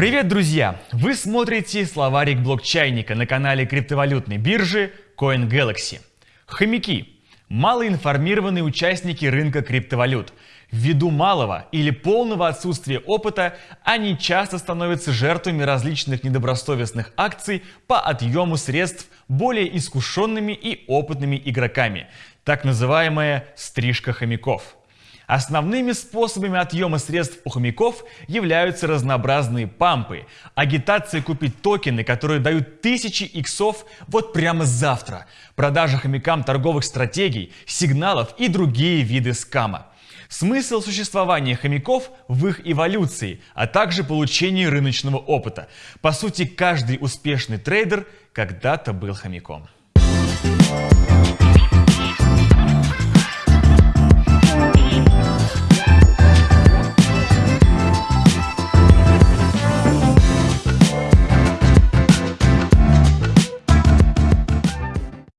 Привет, друзья! Вы смотрите словарик блокчайника на канале криптовалютной биржи CoinGalaxy. Хомяки – малоинформированные участники рынка криптовалют. Ввиду малого или полного отсутствия опыта, они часто становятся жертвами различных недобросовестных акций по отъему средств более искушенными и опытными игроками, так называемая «стрижка хомяков». Основными способами отъема средств у хомяков являются разнообразные пампы, агитация купить токены, которые дают тысячи иксов вот прямо завтра, продажа хомякам торговых стратегий, сигналов и другие виды скама. Смысл существования хомяков в их эволюции, а также получении рыночного опыта. По сути, каждый успешный трейдер когда-то был хомяком. Thank you